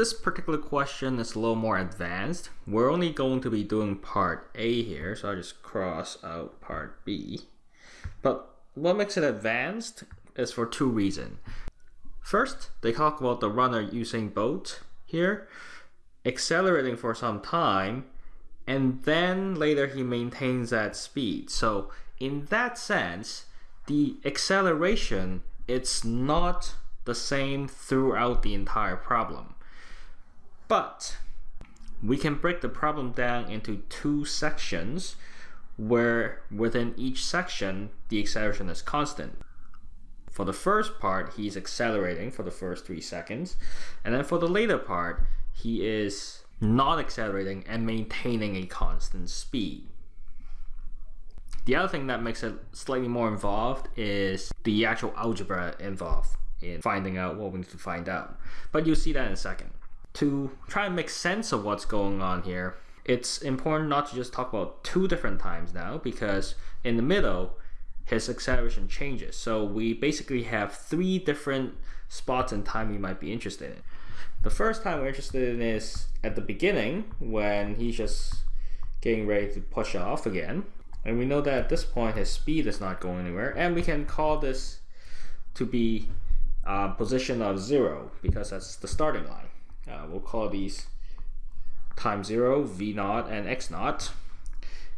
This particular question is a little more advanced. We're only going to be doing part A here, so I'll just cross out part B. But what makes it advanced is for two reasons. First, they talk about the runner Usain Bolt here, accelerating for some time, and then later he maintains that speed. So in that sense, the acceleration, it's not the same throughout the entire problem. But we can break the problem down into two sections where within each section the acceleration is constant. For the first part, he's accelerating for the first three seconds. And then for the later part, he is not accelerating and maintaining a constant speed. The other thing that makes it slightly more involved is the actual algebra involved in finding out what we need to find out. But you'll see that in a second. To try and make sense of what's going on here, it's important not to just talk about two different times now because in the middle, his acceleration changes. So we basically have three different spots in time we might be interested in. The first time we're interested in is at the beginning when he's just getting ready to push off again. And we know that at this point his speed is not going anywhere. And we can call this to be uh, position of zero because that's the starting line. Uh, we'll call these time zero, v naught, and x naught.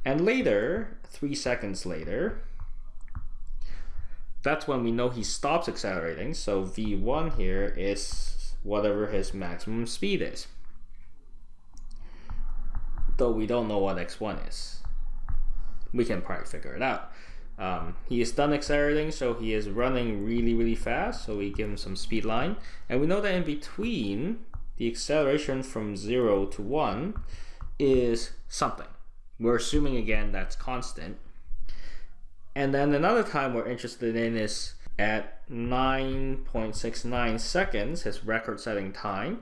And later, three seconds later, that's when we know he stops accelerating. So v1 here is whatever his maximum speed is. Though we don't know what x1 is. We can probably figure it out. Um, he is done accelerating, so he is running really, really fast. So we give him some speed line. And we know that in between, the acceleration from 0 to 1 is something. We're assuming again that's constant. And then another time we're interested in is at 9.69 seconds, his record setting time,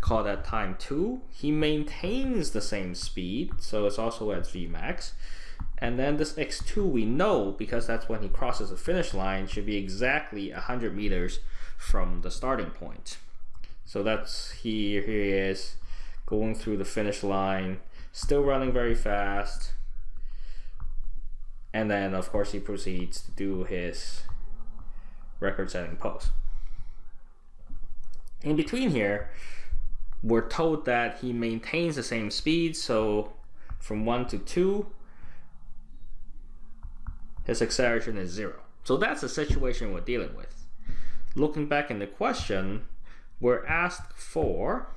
call that time 2. He maintains the same speed, so it's also at Vmax. And then this x2 we know, because that's when he crosses the finish line, should be exactly 100 meters from the starting point. So that's here, here he is going through the finish line, still running very fast. And then of course he proceeds to do his record setting pose. In between here, we're told that he maintains the same speed. So from one to two, his acceleration is zero. So that's the situation we're dealing with. Looking back in the question, we're asked for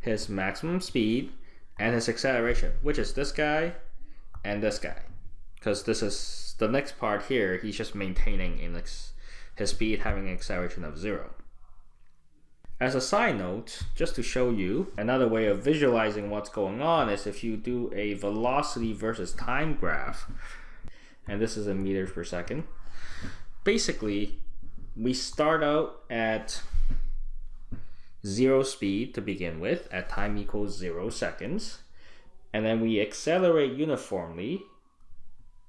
his maximum speed and his acceleration, which is this guy and this guy. Because this is the next part here, he's just maintaining in his speed having an acceleration of zero. As a side note, just to show you, another way of visualizing what's going on is if you do a velocity versus time graph, and this is in meters per second. Basically, we start out at zero speed to begin with at time equals zero seconds. And then we accelerate uniformly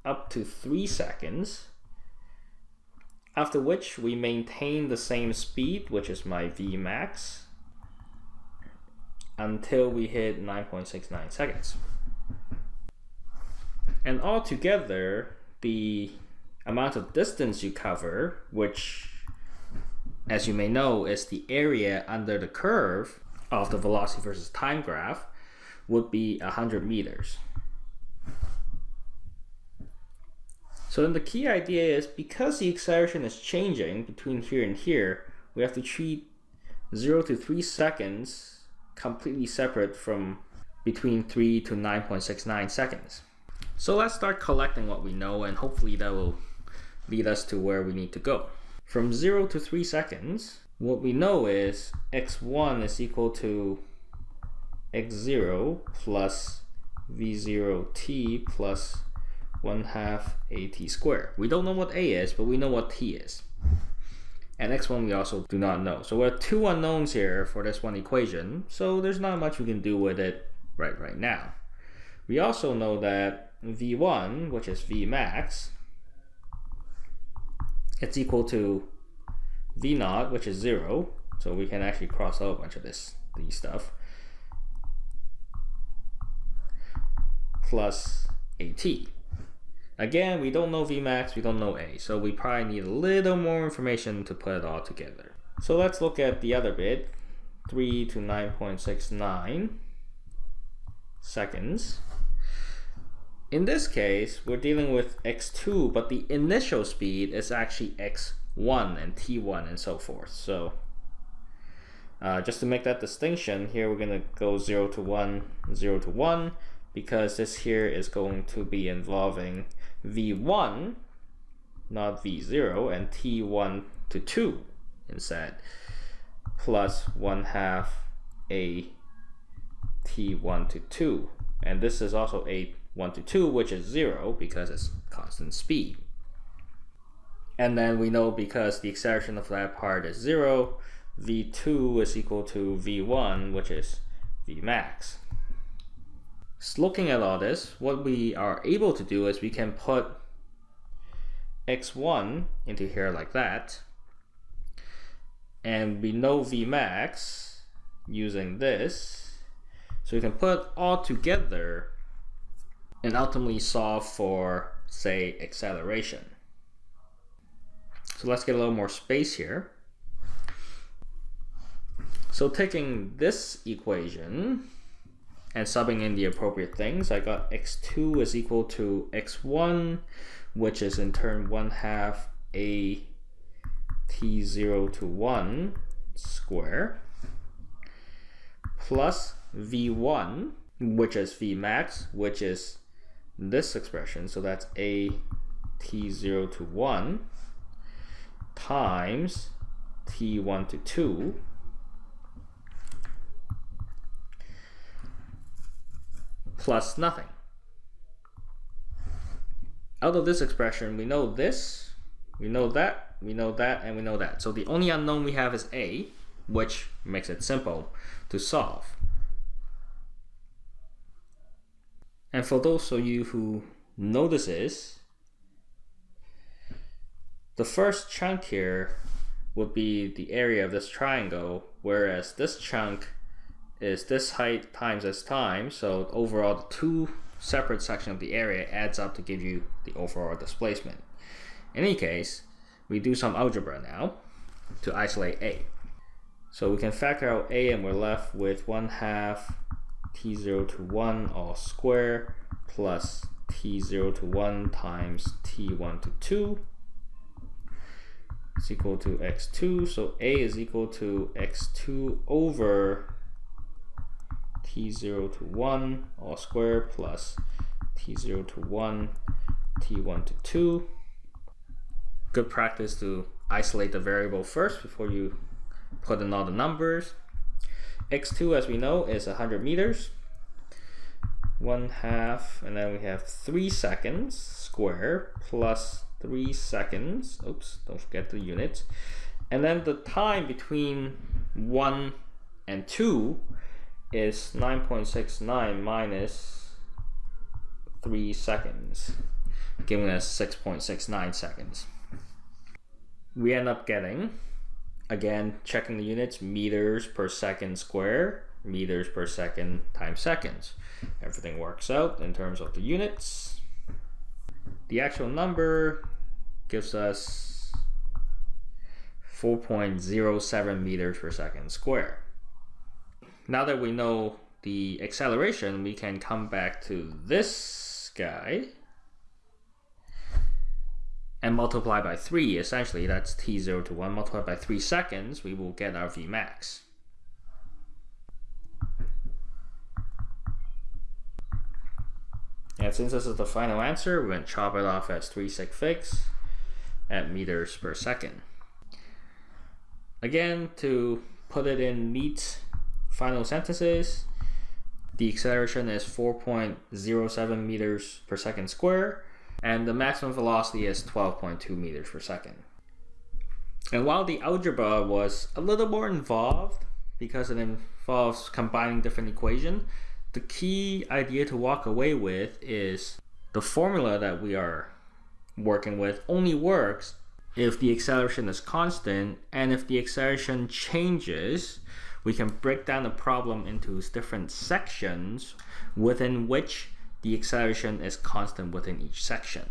up to three seconds. After which we maintain the same speed, which is my Vmax, until we hit 9.69 seconds. And altogether, the amount of distance you cover, which as you may know, is the area under the curve of the velocity versus time graph would be 100 meters. So then the key idea is because the acceleration is changing between here and here, we have to treat 0 to 3 seconds completely separate from between 3 to 9.69 seconds. So let's start collecting what we know and hopefully that will lead us to where we need to go. From 0 to 3 seconds, what we know is x1 is equal to x0 plus v0t plus 1 half at squared. We don't know what a is, but we know what t is. And x1 we also do not know. So we have two unknowns here for this one equation, so there's not much we can do with it right right now. We also know that v1, which is v max, it's equal to v naught, which is 0, So we can actually cross out a bunch of this these stuff. Plus AT. Again, we don't know Vmax, we don't know A, so we probably need a little more information to put it all together. So let's look at the other bit, 3 to 9.69 seconds. In this case, we're dealing with x2, but the initial speed is actually x1 and t1 and so forth. So uh, just to make that distinction, here we're going to go 0 to 1, 0 to 1, because this here is going to be involving v1, not v0, and t1 to 2 instead, plus 1 half a t1 to 2. And this is also a 1 to 2, which is 0 because it's constant speed. And then we know because the acceleration of that part is 0, v2 is equal to v1, which is vmax. So looking at all this, what we are able to do is we can put x1 into here like that. And we know vmax using this. So we can put all together and ultimately solve for, say, acceleration. So let's get a little more space here. So taking this equation and subbing in the appropriate things, I got x2 is equal to x1, which is in turn 1 half a t0 to 1 square, plus v1, which is vmax, which is this expression, so that's a t0 to 1 times t1 to 2 plus nothing. Out of this expression, we know this, we know that, we know that, and we know that. So the only unknown we have is a, which makes it simple to solve. And for those of you who know this is, the first chunk here would be the area of this triangle, whereas this chunk is this height times this time. So overall, the two separate sections of the area adds up to give you the overall displacement. In any case, we do some algebra now to isolate A. So we can factor out A and we're left with 1 half t0 to 1 all square plus t0 to 1 times t1 to 2 is equal to x2. So A is equal to x2 over t0 to 1 all square plus t0 to 1 t1 to 2 good practice to isolate the variable first before you put in all the numbers x2 as we know is 100 meters. One half and then we have three seconds square plus three seconds. Oops don't forget the units and then the time between one and two is 9.69 minus 3 seconds, giving us 6.69 seconds. We end up getting, again, checking the units, meters per second square, meters per second times seconds. Everything works out in terms of the units. The actual number gives us 4.07 meters per second square now that we know the acceleration, we can come back to this guy and multiply by 3. Essentially, that's t0 to 1 multiplied by 3 seconds, we will get our Vmax. And since this is the final answer, we're going to chop it off as 3 sig figs at meters per second. Again, to put it in neat final sentences, the acceleration is 4.07 meters per second square, and the maximum velocity is 12.2 meters per second. And while the algebra was a little more involved, because it involves combining different equations, the key idea to walk away with is the formula that we are working with only works if the acceleration is constant and if the acceleration changes, we can break down the problem into different sections within which the acceleration is constant within each section.